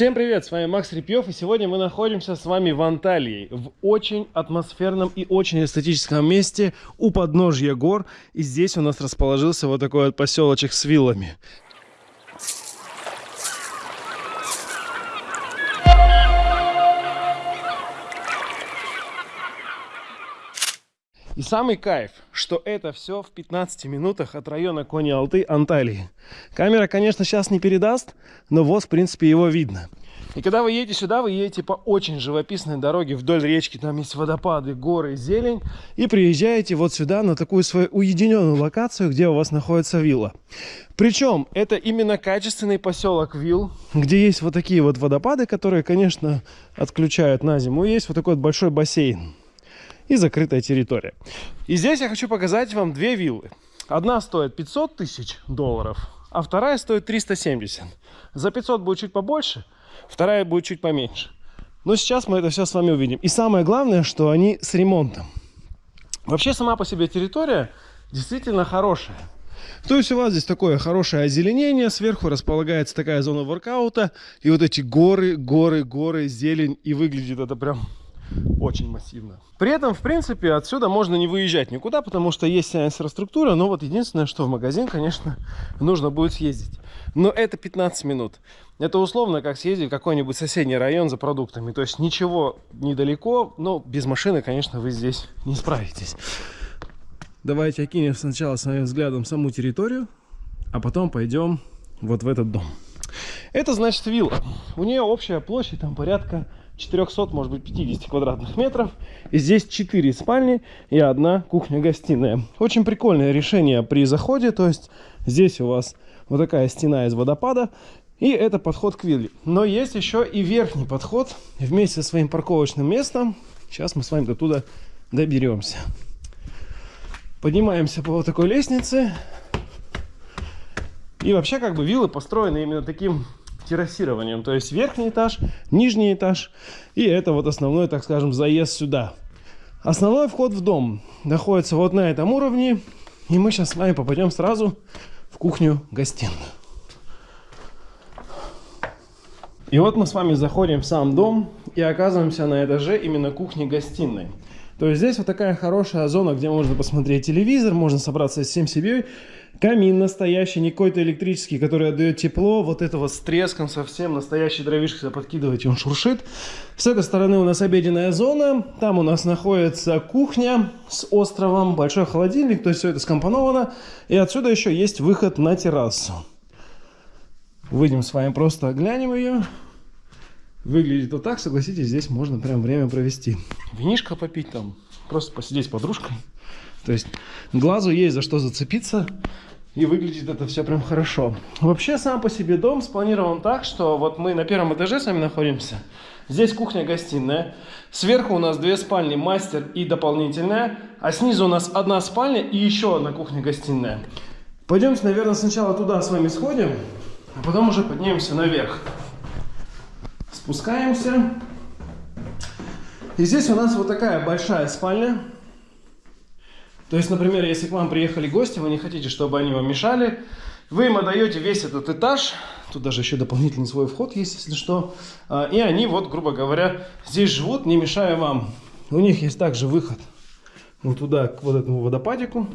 Всем привет, с вами Макс Репьев, и сегодня мы находимся с вами в Анталии, в очень атмосферном и очень эстетическом месте у подножья гор, и здесь у нас расположился вот такой вот поселочек с виллами. И самый кайф, что это все в 15 минутах от района Кони-Алты, Анталии. Камера, конечно, сейчас не передаст, но вот, в принципе, его видно. И когда вы едете сюда, вы едете по очень живописной дороге вдоль речки, там есть водопады, горы, зелень, и приезжаете вот сюда на такую свою уединенную локацию, где у вас находится вилла. Причем это именно качественный поселок вилл, где есть вот такие вот водопады, которые, конечно, отключают на зиму. Есть вот такой вот большой бассейн и закрытая территория. И здесь я хочу показать вам две виллы. Одна стоит 500 тысяч долларов, а вторая стоит 370. За 500 будет чуть побольше, вторая будет чуть поменьше. Но сейчас мы это все с вами увидим. И самое главное, что они с ремонтом. Вообще сама по себе территория действительно хорошая. То есть у вас здесь такое хорошее озеленение, сверху располагается такая зона воркаута, и вот эти горы, горы, горы, зелень, и выглядит это прям очень массивно. При этом, в принципе, отсюда можно не выезжать никуда, потому что есть инфраструктура, но вот единственное, что в магазин, конечно, нужно будет съездить. Но это 15 минут. Это условно как съездить в какой-нибудь соседний район за продуктами. То есть ничего недалеко, но без машины, конечно, вы здесь не справитесь. Давайте окинем сначала своим взглядом саму территорию, а потом пойдем вот в этот дом. Это значит вилла. У нее общая площадь там порядка 400, может быть 50 квадратных метров. И здесь 4 спальни и одна кухня-гостиная. Очень прикольное решение при заходе. То есть здесь у вас вот такая стена из водопада. И это подход к вилле. Но есть еще и верхний подход вместе со своим парковочным местом. Сейчас мы с вами до туда доберемся. Поднимаемся по вот такой лестнице. И вообще как бы виллы построены именно таким террасированием. То есть верхний этаж, нижний этаж. И это вот основной, так скажем, заезд сюда. Основной вход в дом находится вот на этом уровне. И мы сейчас с вами попадем сразу в кухню-гостиную. И вот мы с вами заходим в сам дом и оказываемся на этаже именно кухни-гостиной. То есть здесь вот такая хорошая зона, где можно посмотреть телевизор, можно собраться всем семьей. Камин настоящий, не какой-то электрический, который отдает тепло. Вот это вот с треском совсем, настоящий дровишек, когда подкидываете, он шуршит. С этой стороны у нас обеденная зона. Там у нас находится кухня с островом, большой холодильник, то есть все это скомпоновано. И отсюда еще есть выход на террасу. Выйдем с вами, просто глянем ее. Выглядит вот так, согласитесь, здесь можно прям время провести. Винишко попить там, просто посидеть с подружкой. То есть глазу есть за что зацепиться. И выглядит это все прям хорошо. Вообще сам по себе дом спланирован так, что вот мы на первом этаже с вами находимся. Здесь кухня-гостиная. Сверху у нас две спальни, мастер и дополнительная. А снизу у нас одна спальня и еще одна кухня-гостиная. Пойдемте, наверное, сначала туда с вами сходим, а потом уже поднимемся наверх. Спускаемся. И здесь у нас вот такая большая спальня. То есть, например, если к вам приехали гости, вы не хотите, чтобы они вам мешали, вы им отдаете весь этот этаж, тут даже еще дополнительный свой вход есть, если что, а, и они вот, грубо говоря, здесь живут, не мешая вам. У них есть также выход вот туда, к вот этому водопадику,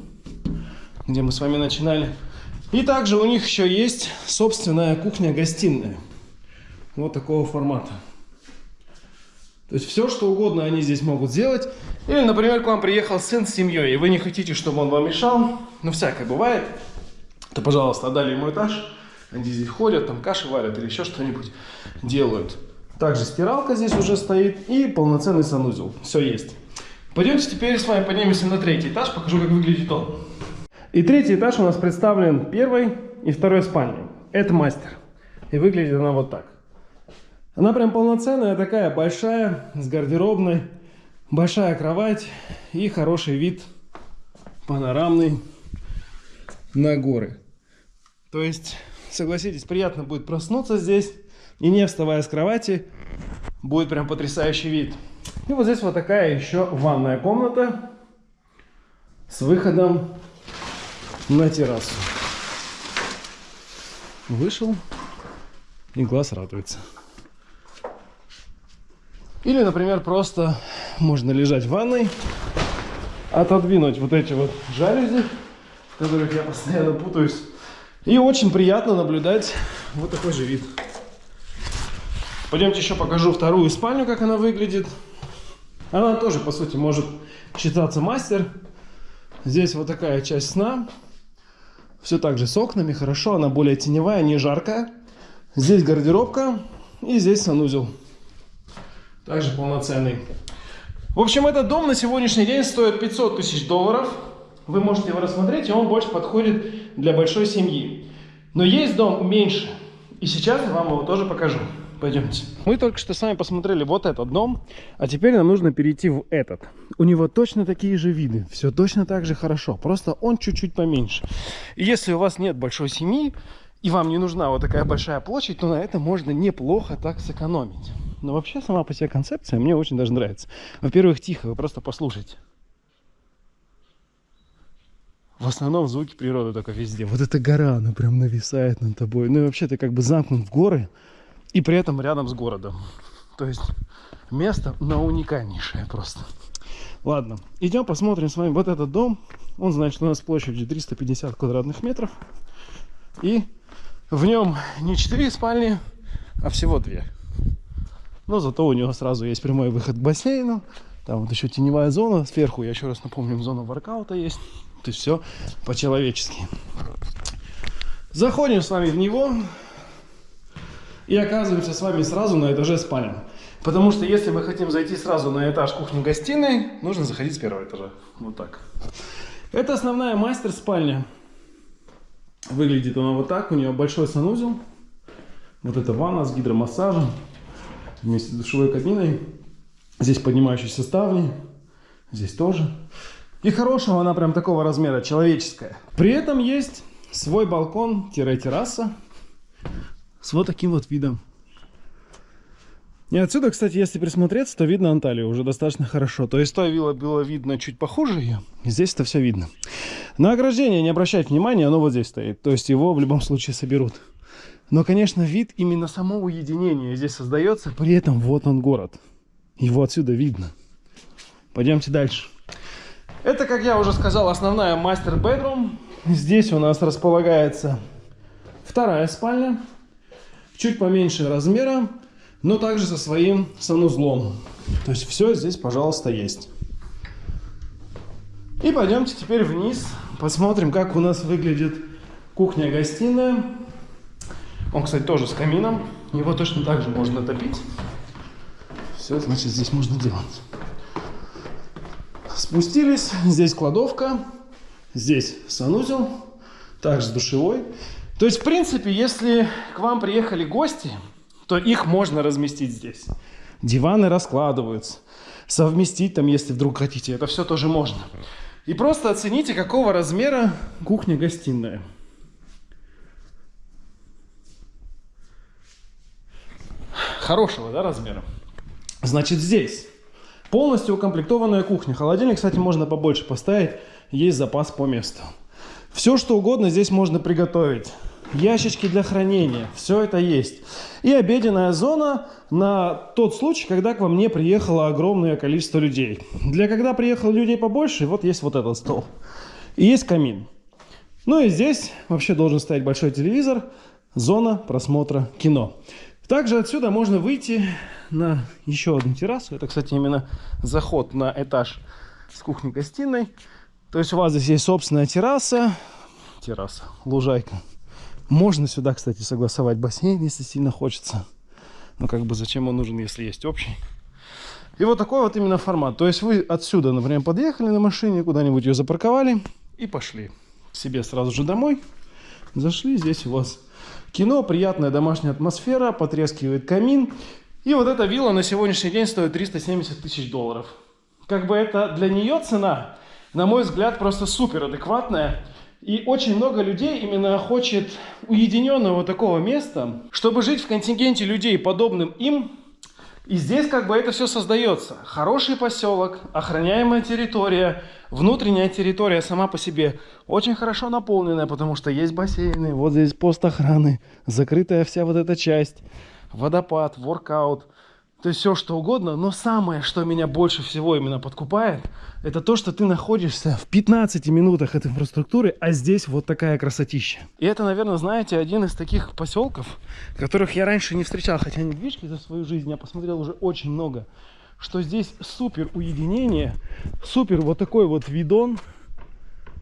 где мы с вами начинали. И также у них еще есть собственная кухня-гостиная. Вот такого формата. То есть все, что угодно они здесь могут сделать. Или, например, к вам приехал сын с семьей, и вы не хотите, чтобы он вам мешал. Ну, всякое бывает. То, пожалуйста, отдали ему этаж. Они здесь ходят, там каши варят или еще что-нибудь делают. Также стиралка здесь уже стоит и полноценный санузел. Все есть. Пойдемте теперь с вами поднимемся на третий этаж, покажу, как выглядит он. И третий этаж у нас представлен первой и второй спальней. Это мастер. И выглядит она вот так. Она прям полноценная такая, большая, с гардеробной, большая кровать и хороший вид панорамный на горы. То есть, согласитесь, приятно будет проснуться здесь и не вставая с кровати, будет прям потрясающий вид. И вот здесь вот такая еще ванная комната с выходом на террасу. Вышел и глаз радуется. Или, например, просто можно лежать в ванной, отодвинуть вот эти вот жалюзи, в которых я постоянно путаюсь. И очень приятно наблюдать вот такой же вид. Пойдемте еще покажу вторую спальню, как она выглядит. Она тоже, по сути, может считаться мастер. Здесь вот такая часть сна. Все так же с окнами, хорошо. Она более теневая, не жаркая. Здесь гардеробка и здесь санузел. Также полноценный. В общем, этот дом на сегодняшний день стоит 500 тысяч долларов. Вы можете его рассмотреть, и он больше подходит для большой семьи. Но есть дом меньше. И сейчас я вам его тоже покажу. Пойдемте. Мы только что с вами посмотрели вот этот дом, а теперь нам нужно перейти в этот. У него точно такие же виды, все точно так же хорошо, просто он чуть-чуть поменьше. И если у вас нет большой семьи, и вам не нужна вот такая большая площадь, то на это можно неплохо так сэкономить. Но вообще сама по себе концепция мне очень даже нравится. Во-первых, тихо, вы просто послушайте. В основном звуки природы только везде. Вот эта гора, она прям нависает над тобой. Ну и вообще ты как бы замкнут в горы и при этом рядом с городом. То есть место на уникальнейшее просто. Ладно, идем посмотрим с вами вот этот дом. Он, значит, у нас площадью 350 квадратных метров. И в нем не 4 спальни, а всего 2. Но зато у него сразу есть прямой выход к бассейну. Там вот еще теневая зона сверху. Я еще раз напомню, зона воркаута есть. То есть все по-человечески. Заходим с вами в него. И оказываемся с вами сразу на этаже спальни. Потому что если мы хотим зайти сразу на этаж кухни-гостиной, нужно заходить с первого этажа. Вот так. Это основная мастер-спальня. Выглядит она вот так. У нее большой санузел. Вот это ванна с гидромассажем. Вместе с душевой кабиной. Здесь поднимающиеся ставни. Здесь тоже. И хорошего она прям такого размера, человеческая. При этом есть свой балкон-терраса с вот таким вот видом. И отсюда, кстати, если присмотреться, то видно Анталию уже достаточно хорошо. То есть то вилла было видно чуть похуже ее, здесь это все видно. На ограждение не обращать внимания, оно вот здесь стоит. То есть его в любом случае соберут. Но, конечно, вид именно само уединение здесь создается. При этом вот он город. Его отсюда видно. Пойдемте дальше. Это, как я уже сказал, основная мастер-бедрум. Здесь у нас располагается вторая спальня. Чуть поменьше размера, но также со своим санузлом. То есть все здесь, пожалуйста, есть. И пойдемте теперь вниз, посмотрим, как у нас выглядит кухня-гостиная. Он, кстати, тоже с камином. Его точно так же можно топить. Все, значит, здесь можно делать. Спустились. Здесь кладовка. Здесь санузел. Также душевой. То есть, в принципе, если к вам приехали гости, то их можно разместить здесь. Диваны раскладываются. Совместить там, если вдруг хотите. Это все тоже можно. И просто оцените, какого размера кухня-гостиная. Хорошего, да, размера? Значит, здесь полностью укомплектованная кухня. Холодильник, кстати, можно побольше поставить. Есть запас по месту. Все, что угодно здесь можно приготовить. Ящички для хранения. Все это есть. И обеденная зона на тот случай, когда к вам не приехало огромное количество людей. Для когда приехало людей побольше, вот есть вот этот стол. И есть камин. Ну и здесь вообще должен стоять большой телевизор. Зона просмотра кино. Также отсюда можно выйти на еще одну террасу. Это, кстати, именно заход на этаж с кухней-гостиной. То есть у вас здесь есть собственная терраса, терраса, лужайка. Можно сюда, кстати, согласовать бассейн, если сильно хочется. Но как бы зачем он нужен, если есть общий? И вот такой вот именно формат. То есть вы отсюда, например, подъехали на машине, куда-нибудь ее запарковали и пошли себе сразу же домой. Зашли, здесь у вас кино, приятная домашняя атмосфера, потрескивает камин. И вот эта вилла на сегодняшний день стоит 370 тысяч долларов. Как бы это для нее цена на мой взгляд, просто супер адекватная. И очень много людей именно хочет уединенного такого места, чтобы жить в контингенте людей, подобным им. И здесь как бы это все создается. Хороший поселок, охраняемая территория, внутренняя территория сама по себе очень хорошо наполненная, потому что есть бассейны, вот здесь пост охраны, закрытая вся вот эта часть, водопад, воркаут. То есть все что угодно, но самое, что меня больше всего именно подкупает, это то, что ты находишься в 15 минутах от инфраструктуры, а здесь вот такая красотища. И это, наверное, знаете, один из таких поселков, которых я раньше не встречал, хотя недвижки за свою жизнь я посмотрел уже очень много, что здесь супер уединение, супер вот такой вот видон,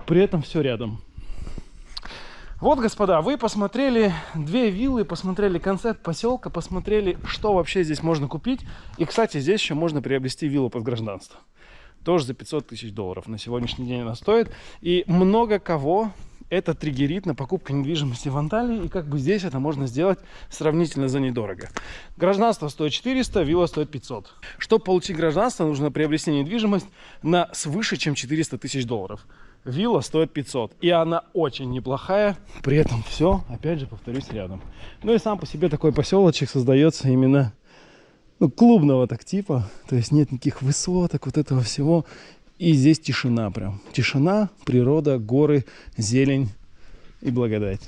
при этом все рядом. Вот, господа, вы посмотрели две виллы, посмотрели концепт поселка, посмотрели, что вообще здесь можно купить. И, кстати, здесь еще можно приобрести виллу под гражданство. Тоже за 500 тысяч долларов. На сегодняшний день она стоит. И много кого это триггерит на покупку недвижимости в Анталии. И как бы здесь это можно сделать сравнительно за недорого. Гражданство стоит 400, вилла стоит 500. Чтобы получить гражданство, нужно приобрести недвижимость на свыше, чем 400 тысяч долларов. Вилла стоит 500. И она очень неплохая. При этом все, опять же, повторюсь, рядом. Ну и сам по себе такой поселочек создается именно ну, клубного так типа. То есть нет никаких высоток, вот этого всего. И здесь тишина прям. Тишина, природа, горы, зелень и благодать.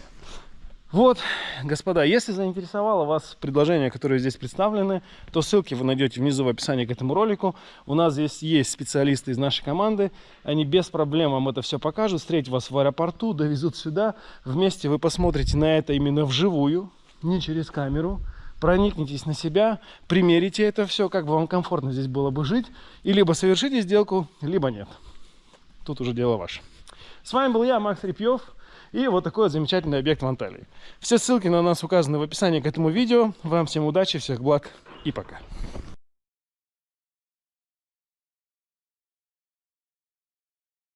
Вот, господа, если заинтересовало вас предложение, которое здесь представлены, то ссылки вы найдете внизу в описании к этому ролику. У нас здесь есть специалисты из нашей команды. Они без проблем вам это все покажут, встретят вас в аэропорту, довезут сюда. Вместе вы посмотрите на это именно вживую, не через камеру. Проникнитесь на себя, примерите это все, как бы вам комфортно здесь было бы жить. И либо совершите сделку, либо нет. Тут уже дело ваше. С вами был я, Макс Репьев. И вот такой вот замечательный объект в Анталии. Все ссылки на нас указаны в описании к этому видео. Вам всем удачи, всех благ и пока.